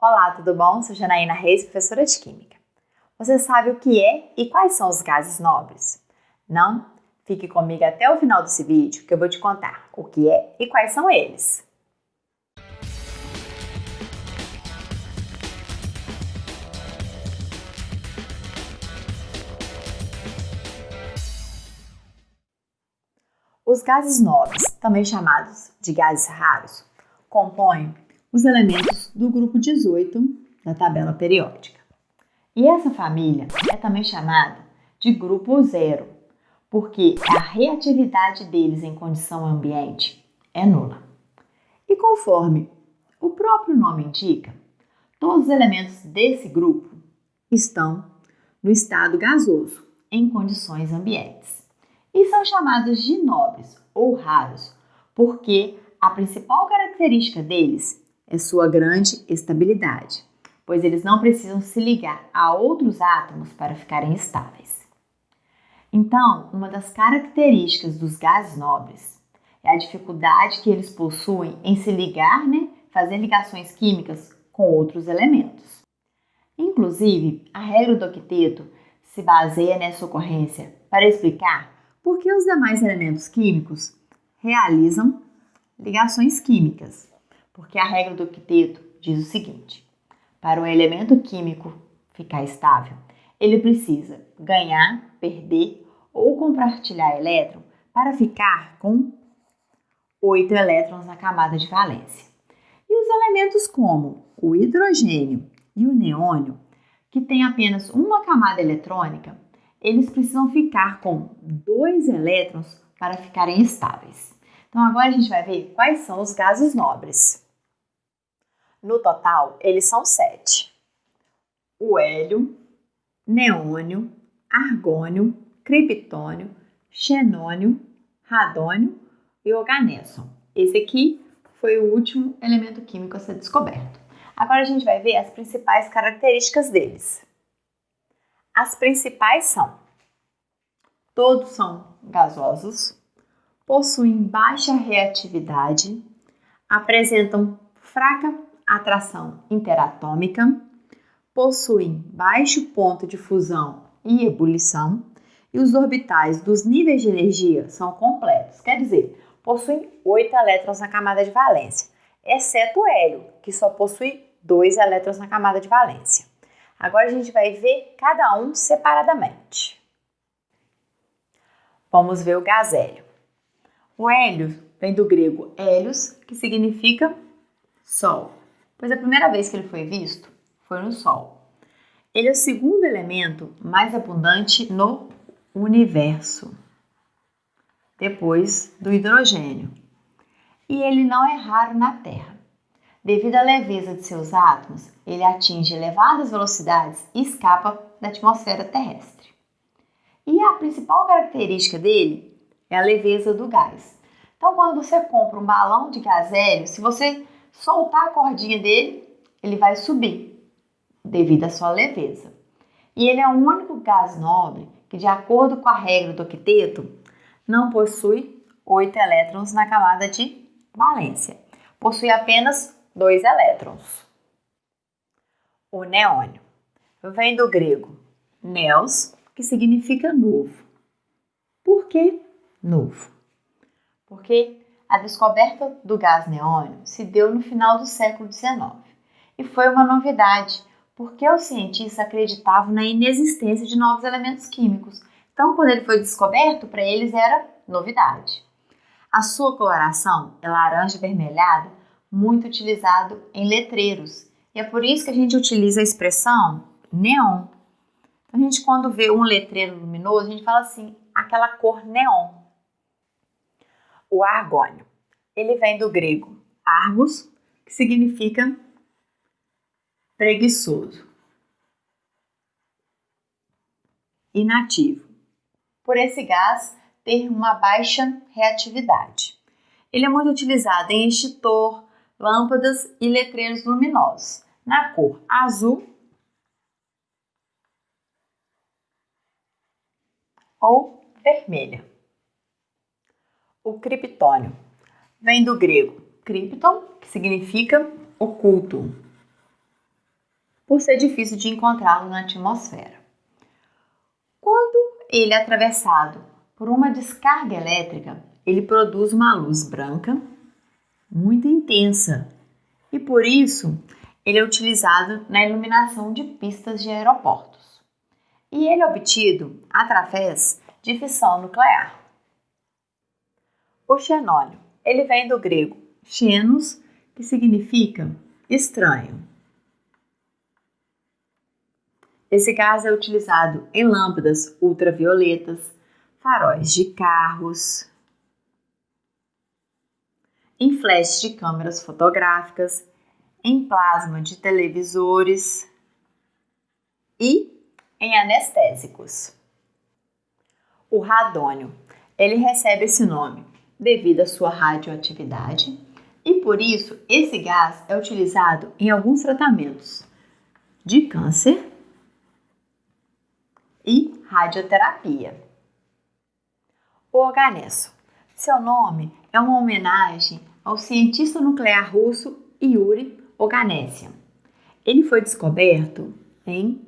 Olá, tudo bom? Sou Janaína Reis, professora de Química. Você sabe o que é e quais são os gases nobres? Não? Fique comigo até o final desse vídeo que eu vou te contar o que é e quais são eles. Os gases nobres, também chamados de gases raros, compõem os elementos do grupo 18 da tabela periódica. E essa família é também chamada de grupo zero, porque a reatividade deles em condição ambiente é nula. E conforme o próprio nome indica, todos os elementos desse grupo estão no estado gasoso, em condições ambientes. E são chamados de nobres ou raros, porque a principal característica deles é sua grande estabilidade, pois eles não precisam se ligar a outros átomos para ficarem estáveis. Então, uma das características dos gases nobres é a dificuldade que eles possuem em se ligar, né, fazer ligações químicas com outros elementos. Inclusive, a regra do octeto se baseia nessa ocorrência para explicar por que os demais elementos químicos realizam ligações químicas porque a regra do octeto diz o seguinte: para um elemento químico ficar estável, ele precisa ganhar, perder ou compartilhar elétron para ficar com oito elétrons na camada de valência. E os elementos como o hidrogênio e o neônio, que têm apenas uma camada eletrônica, eles precisam ficar com dois elétrons para ficarem estáveis. Então agora a gente vai ver quais são os gases nobres. No total, eles são sete: o hélio, neônio, argônio, criptônio, xenônio, radônio e organésson. Esse aqui foi o último elemento químico a ser descoberto. Agora a gente vai ver as principais características deles. As principais são: todos são gasosos, possuem baixa reatividade, apresentam fraca atração interatômica, possuem baixo ponto de fusão e ebulição, e os orbitais dos níveis de energia são completos, quer dizer, possuem oito elétrons na camada de valência, exceto o hélio, que só possui dois elétrons na camada de valência. Agora a gente vai ver cada um separadamente. Vamos ver o gás hélio. O hélio vem do grego hélios, que significa sol pois a primeira vez que ele foi visto foi no Sol. Ele é o segundo elemento mais abundante no universo, depois do hidrogênio. E ele não é raro na Terra. Devido à leveza de seus átomos, ele atinge elevadas velocidades e escapa da atmosfera terrestre. E a principal característica dele é a leveza do gás. Então, quando você compra um balão de gás hélio, se você soltar a cordinha dele, ele vai subir, devido à sua leveza. E ele é o único gás nobre que, de acordo com a regra do octeto, não possui oito elétrons na camada de valência. Possui apenas dois elétrons. O neônio vem do grego neos, que significa novo. Por que novo? Porque a descoberta do gás neônio se deu no final do século XIX e foi uma novidade, porque os cientistas acreditavam na inexistência de novos elementos químicos. Então, quando ele foi descoberto, para eles era novidade. A sua coloração é laranja avermelhada, muito utilizado em letreiros. E é por isso que a gente utiliza a expressão neon. Então, a gente, quando vê um letreiro luminoso, a gente fala assim, aquela cor neon o argônio. Ele vem do grego argos, que significa preguiçoso. Inativo. Por esse gás ter uma baixa reatividade. Ele é muito utilizado em extintor, lâmpadas e letreiros luminosos, na cor azul ou vermelha. O criptônio vem do grego cripton, que significa oculto. por ser difícil de encontrá-lo na atmosfera. Quando ele é atravessado por uma descarga elétrica, ele produz uma luz branca muito intensa e por isso ele é utilizado na iluminação de pistas de aeroportos. E ele é obtido através de fissão nuclear. O xenólio, ele vem do grego xenos, que significa estranho. Esse gás é utilizado em lâmpadas ultravioletas, faróis de carros, em flash de câmeras fotográficas, em plasma de televisores e em anestésicos. O radônio, ele recebe esse nome devido à sua radioatividade e por isso esse gás é utilizado em alguns tratamentos de câncer e radioterapia. O organesso. Seu nome é uma homenagem ao cientista nuclear russo Yuri Oganessian. Ele foi descoberto em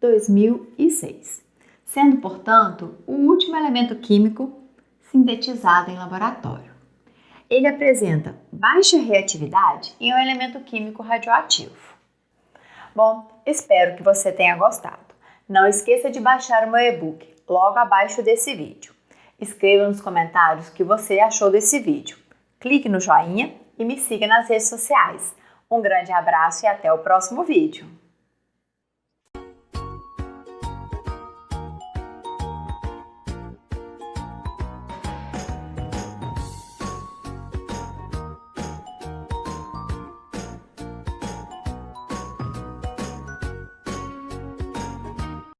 2006, sendo, portanto, o último elemento químico sintetizado em laboratório. Ele apresenta baixa reatividade e um elemento químico radioativo. Bom, espero que você tenha gostado. Não esqueça de baixar o meu e-book logo abaixo desse vídeo. Escreva nos comentários o que você achou desse vídeo. Clique no joinha e me siga nas redes sociais. Um grande abraço e até o próximo vídeo!